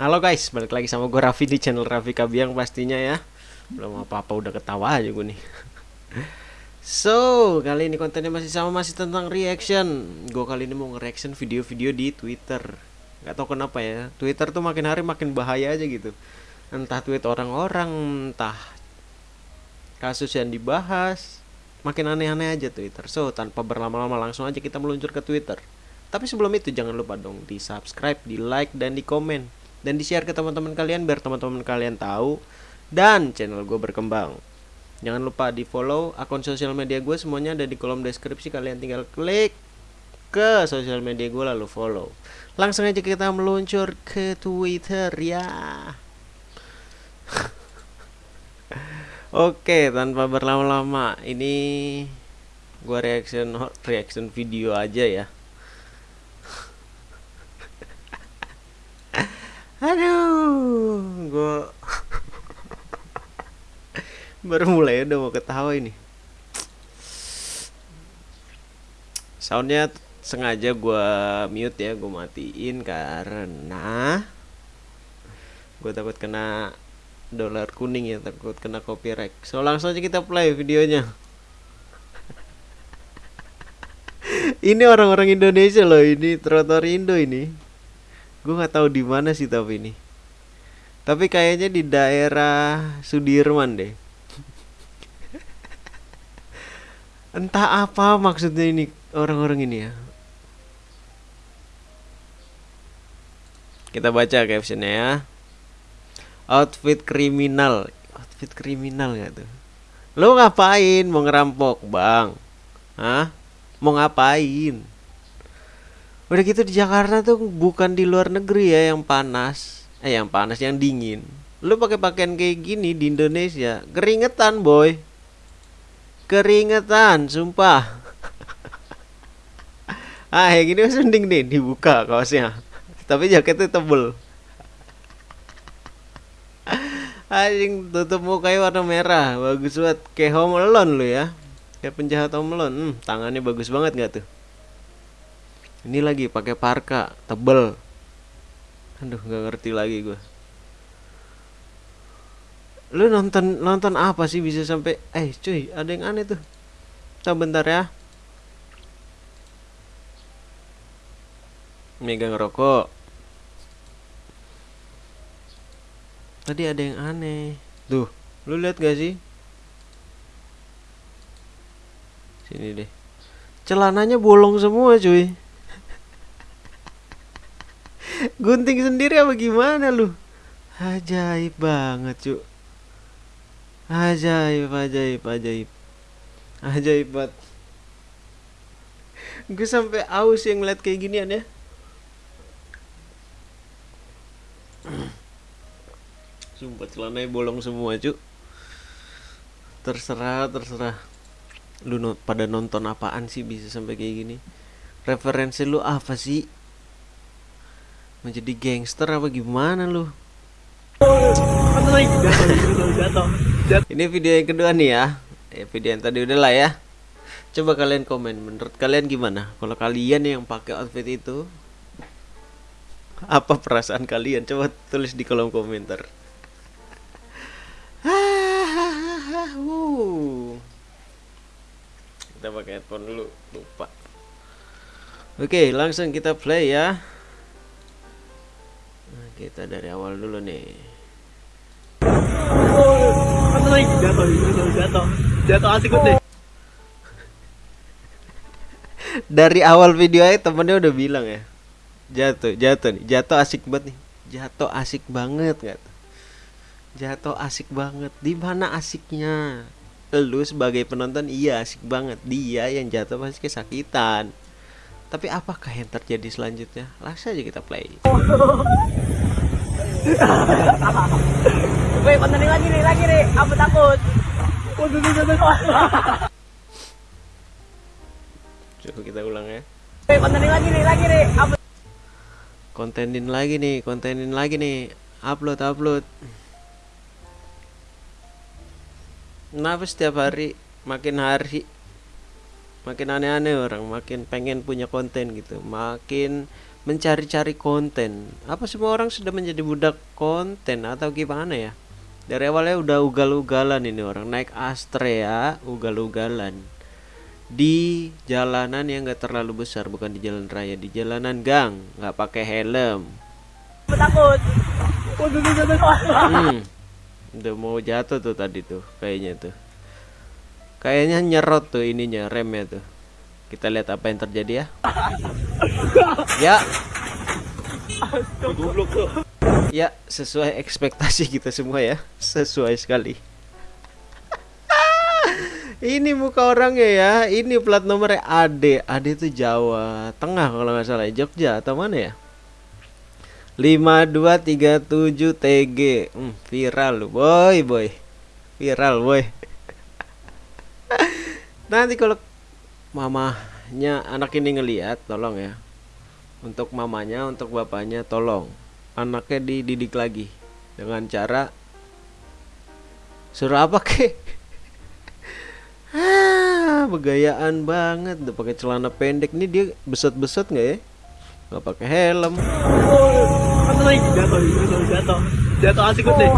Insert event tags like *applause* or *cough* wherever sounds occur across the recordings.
Halo guys, balik lagi sama gue Raffi di channel Raffi Kabiang pastinya ya. Belum apa-apa udah ketawa aja gue nih. *laughs* So, kali ini kontennya masih sama, masih tentang reaction. Gue kali ini mau nge-reaction video-video di Twitter. Gak tau kenapa ya, Twitter tuh makin hari makin bahaya aja gitu. Entah tweet orang-orang, entah kasus yang dibahas. Makin aneh-aneh aja Twitter. So, tanpa berlama-lama langsung aja kita meluncur ke Twitter. Tapi sebelum itu jangan lupa dong di subscribe, di like, dan di komen dan di share ke teman-teman kalian biar teman-teman kalian tahu dan channel gue berkembang. Jangan lupa di follow akun sosial media gue semuanya ada di kolom deskripsi. Kalian tinggal klik ke sosial media gue lalu follow. Langsung aja kita meluncur ke twitter ya. *laughs* Oke tanpa berlama-lama ini gue reaction reaction video aja ya Aduh, gue baru mulai udah mau ketawa ini. Soundnya sengaja gue mute ya, gue matiin karena gue takut kena dolar kuning ya, takut kena copyright. So langsung aja kita play videonya. ini orang-orang Indonesia loh, ini trotoar Indo ini gue nggak tahu di mana sih tapi ini. Tapi kayaknya di daerah Sudirman deh. *laughs* Entah apa maksudnya ini orang-orang ini ya. Kita baca captionnya ya. Outfit kriminal. Outfit kriminal nggak tuh? Lo ngapain? Mau ngerampok bang? Hah? mau ngapain udah gitu di Jakarta tuh bukan di luar negeri ya yang panas. Eh yang panas yang dingin. Lu pakai pakaian kayak gini di Indonesia keringetan boy. Keringetan sumpah. *laughs* Ah yang gini mending nih dibuka kaosnya. Tapi jaketnya tebel. *laughs* Anjing tutup mukanya warna merah. Bagus banget. Kayak home alone lu ya. Kayak penjahat home alone. Hmm, tangannya bagus banget gak tuh ini lagi pakai parka tebel. Aduh nggak ngerti lagi gue lu nonton nonton apa sih bisa sampai eh cuy ada yang aneh tuh. Coba bentar ya. Megang rokok tadi ada yang aneh. Tuh lu lihat gak sih? Sini deh. Celananya bolong semua cuy gunting sendiri apa gimana lu? Ajaib banget cuk. Ajaib ajaib ajaib. Ajaib banget. Gue sampai aus yang ngeliat kayak ginian ya. Sumpah celananya bolong semua cuk. Terserah terserah. Lu no, pada nonton apaan sih bisa sampai kayak gini? Referensi lu apa sih menjadi gangster apa gimana lu? Ini video yang kedua nih ya. Eh, video yang tadi udah lah ya. Coba kalian komen menurut kalian gimana? Kalau kalian yang pakai outfit itu apa perasaan kalian? Coba tulis di kolom komentar. Kita pakai headphone dulu lupa. Oke langsung kita play ya kita dari awal dulu nih. Jatuh jatuh jatuh asik deh dari awal video aja temennya udah bilang ya jatuh jatuh nih jatuh asik banget nih jatuh asik banget gak jatuh asik banget di mana asiknya? Lu sebagai penonton iya asik banget. Dia yang jatuh pasti kesakitan. Tapi apakah yang terjadi selanjutnya? Langsung aja kita play *laughs* Woi, konten lagi nih, lagi nih. Aku takut. Coba *laughs* kita ulang ya. Woi, kontenin lagi nih, lagi nih. Aku kontenin lagi nih, kontenin lagi nih. Upload, upload. Kenapa setiap hari makin hari makin aneh-aneh orang, makin pengen punya konten gitu, makin mencari-cari konten. Apa semua orang sudah menjadi budak konten atau gimana ya? Dari awalnya udah ugal-ugalan ini orang naik Astrea ugal-ugalan. Di jalanan yang gak terlalu besar bukan di jalan raya di jalanan gang nggak pakai helm. Aku takut. Hmm. udah mau jatuh tuh tadi tuh kayaknya tuh. Kayaknya nyerot tuh ininya remnya tuh kita lihat apa yang terjadi ya. Ya. Ya sesuai ekspektasi kita semua ya. Sesuai sekali. Ini muka orangnya ya. Ini plat nomornya AD AD itu Jawa Tengah kalau nggak salah Jogja atau mana ya? 5237 TG hmm, viral boy boy. Viral boy. Nanti kalau mamanya anak ini ngelihat tolong ya untuk mamanya untuk bapaknya tolong anaknya dididik lagi dengan cara suruh apa ke *laughs* ah begayaan banget udah pakai celana pendek nih dia beset-beset nggak ya nggak pakai helm Jatuh, jatuh, jatuh, jatuh. Asik deh.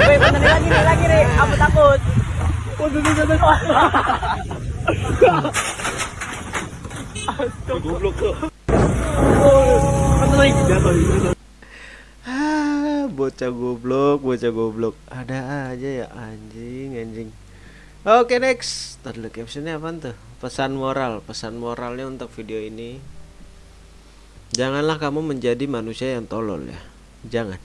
Woi, benerin lagi nih, lagi nih. Aku takut. Tuh. Ah, bocah goblok, bocah goblok. Ada aja ya anjing, anjing. Oke next, tadi captionnya apa tuh? Pesan moral, pesan moralnya untuk video ini. Janganlah kamu menjadi manusia yang tolol ya, jangan.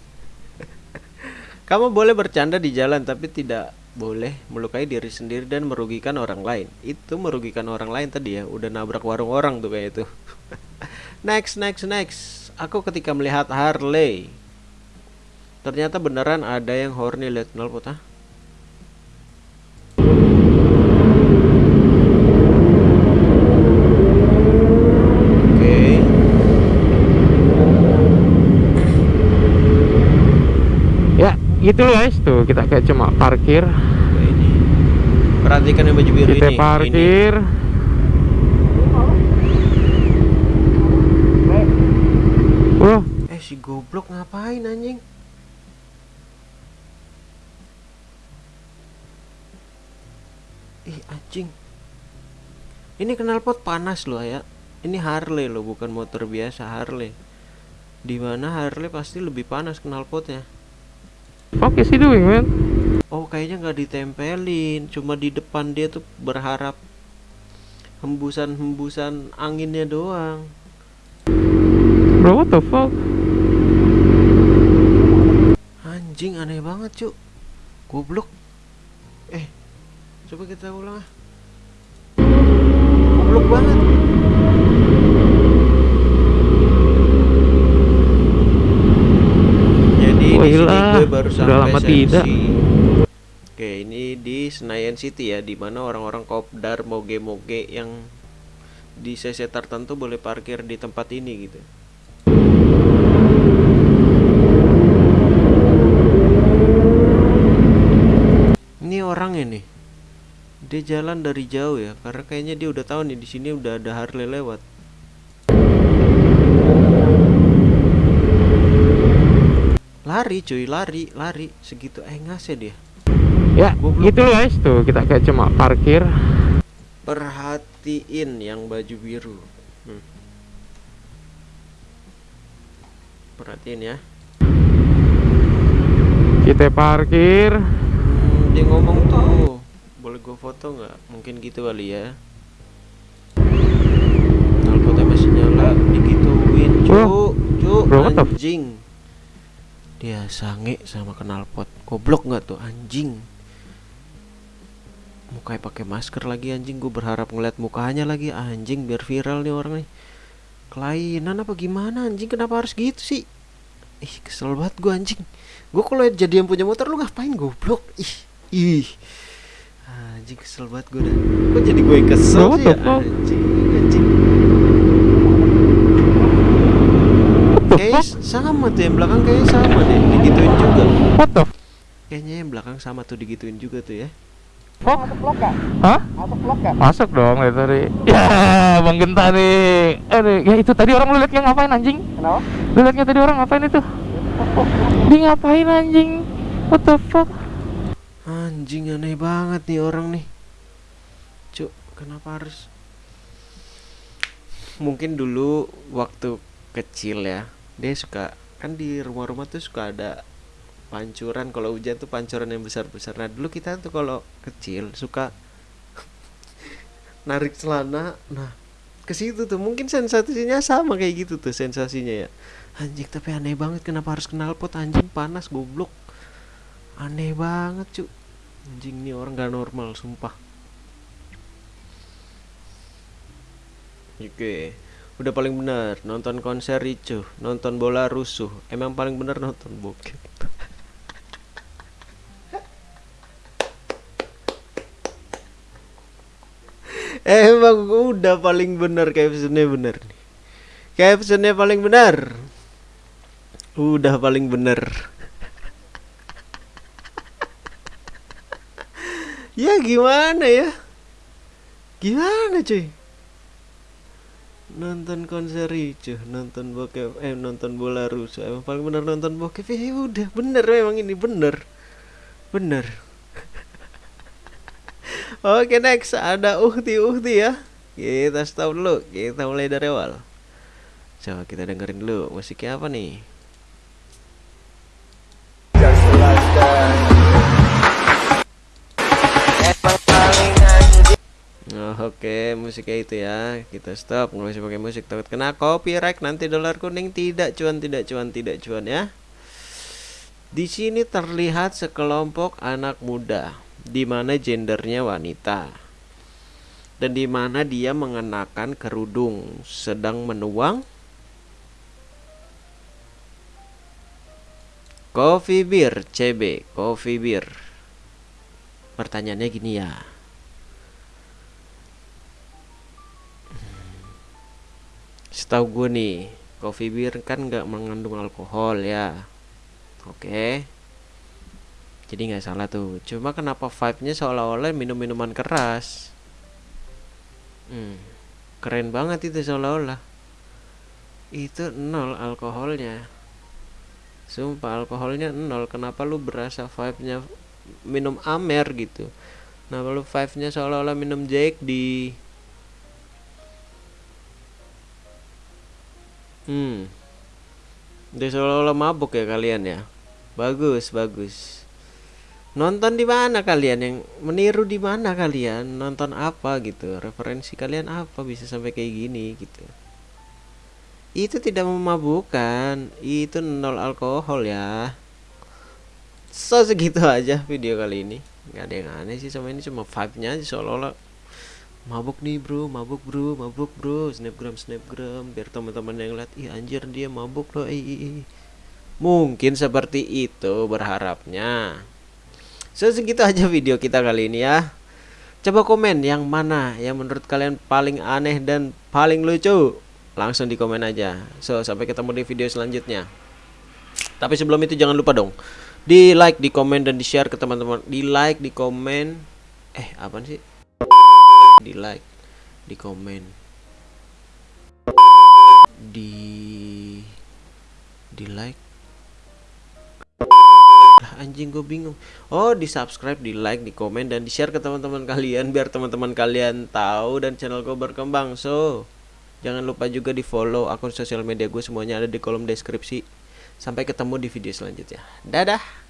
*laughs* kamu boleh bercanda di jalan tapi tidak boleh melukai diri sendiri dan merugikan orang lain. Itu merugikan orang lain tadi ya, udah nabrak warung orang tuh kayak itu. *laughs* next, next, next. Aku ketika melihat Harley, ternyata beneran ada yang horny lihat knalpot ah. Oke. Gitu guys tuh kita kayak cuma parkir, ini. Perhatikan yang baju biru kita ini. parkir. Ini. Eh si goblok ngapain anjing? Ih anjing. Ini knalpot panas loh ya. Ini Harley loh, bukan motor biasa Harley. Di mana Harley pasti lebih panas knalpotnya. Fuck is he doing man? Oh kayaknya nggak ditempelin, cuma di depan dia tuh berharap hembusan-hembusan anginnya doang. Bro, what the fuck? Anjing aneh banget cuk Goblok Eh Coba kita ulang ah Goblok banget Jadi di sini Wailah, gue baru udah sampai lama Sensi. tidak. Oke ini di Senayan City ya Di mana orang-orang kopdar moge-moge yang di CC tertentu boleh parkir di tempat ini gitu Ini orang ini. Dia jalan dari jauh ya, karena kayaknya dia udah tahu nih di sini udah ada Harley lewat. Lari cuy, lari, lari. Segitu eh ngasih dia. Ya, Goblok. gitu guys tuh kita kayak cuma parkir. Perhatiin yang baju biru. Hmm. Perhatiin ya. Kita parkir. Hmm, dia ngomong tuh. Boleh gue foto nggak? Mungkin gitu kali ya. Knalpotnya masih nyala, digituin, cu, cu, anjing. Dia sange sama knalpot. Goblok nggak tuh anjing? Mukanya pakai masker lagi anjing. Gue berharap ngeliat mukanya lagi anjing biar viral nih orang nih. Kelainan apa gimana anjing? Kenapa harus gitu sih? Ih, kesel banget gue anjing. Gue kalau jadi yang punya motor lu ngapain goblok? Ih, ih. Anjing kesel banget gue dah. Kok jadi gue yang kesel what sih ya? Anjing, anjing. Kayaknya sama tuh yang belakang kayaknya sama deh, digituin juga. What the f- Kayaknya yang belakang sama tuh digituin juga tuh ya. Fok? Masuk vlog gak? Hah? Masuk vlog gak? Masuk dong dari tadi. Ya, Bang Genta nih. Aduh, ya itu tadi orang lu liatnya ngapain anjing? Kenapa? Lu liatnya tadi orang ngapain itu? Dia ngapain anjing? What the fuck? Anjing aneh banget nih orang nih. Cuk, kenapa harus Mungkin dulu waktu kecil ya, dia suka kan di rumah-rumah tuh suka ada pancuran kalau hujan tuh pancuran yang besar-besar. Nah, dulu kita tuh kalau kecil suka *laughs* narik celana. Nah, ke situ tuh mungkin sensasinya sama kayak gitu tuh sensasinya ya. Anjing tapi aneh banget kenapa harus kenal pot anjing panas goblok. Aneh banget, Cuk. Anjing ini orang gak normal, sumpah. Oke, udah paling benar nonton konser ricuh, nonton bola rusuh. Emang paling benar nonton bokep. *laughs* Emang udah paling benar captionnya bener nih. Captionnya paling benar. Udah paling benar. *laughs* ya gimana ya? Gimana cuy? Nonton konser ricuh nonton bokep eh nonton bola rusuh emang paling bener nonton bokep ya udah bener memang ini bener. Bener. *laughs* Oke next ada uhti uhti ya. Kita stop dulu kita mulai dari awal. Coba kita dengerin dulu musiknya apa nih? Oh, Oke, musiknya itu ya. Kita stop, nggak usah pakai musik takut kena copyright nanti dolar kuning tidak cuan, tidak cuan, tidak cuan ya. Di sini terlihat sekelompok anak muda di mana gendernya wanita. Dan di mana dia mengenakan kerudung sedang menuang Coffee beer CB, coffee beer. Pertanyaannya gini ya. Setahu gue nih, coffee beer kan nggak mengandung alkohol ya. Oke. Jadi nggak salah tuh. Cuma kenapa vibe-nya seolah-olah minum-minuman keras? Hmm, keren banget itu seolah-olah. Itu nol alkoholnya. Sumpah alkoholnya nol. Kenapa lu berasa vibe-nya minum amer gitu? Nah, lu vibe-nya seolah-olah minum Jack di Hmm. Udah seolah-olah mabuk ya kalian ya. Bagus, bagus. Nonton di mana kalian yang meniru di mana kalian? Nonton apa gitu? Referensi kalian apa bisa sampai kayak gini gitu? Itu tidak memabukkan, itu nol alkohol ya. So segitu aja video kali ini. Gak ada yang aneh sih sama ini cuma vibe-nya aja seolah-olah mabuk nih bro mabuk bro mabuk bro. Snapgram snapgram biar teman-teman yang lihat ih anjir dia mabuk loh ih, mungkin seperti itu berharapnya. So segitu aja video kita kali ini ya. Coba komen yang mana yang menurut kalian paling aneh dan paling lucu. Langsung di komen aja. So sampai ketemu di video selanjutnya. Tapi sebelum itu jangan lupa dong di like di komen dan di share ke teman-teman. Di like di komen. Eh apa sih di like di komen di di like. Anjing gue bingung. Oh di subscribe di like di komen dan di share ke teman-teman kalian biar teman-teman kalian tahu dan channel gue berkembang. So jangan lupa juga di follow akun sosial media gue semuanya ada di kolom deskripsi. Sampai ketemu di video selanjutnya. Dadah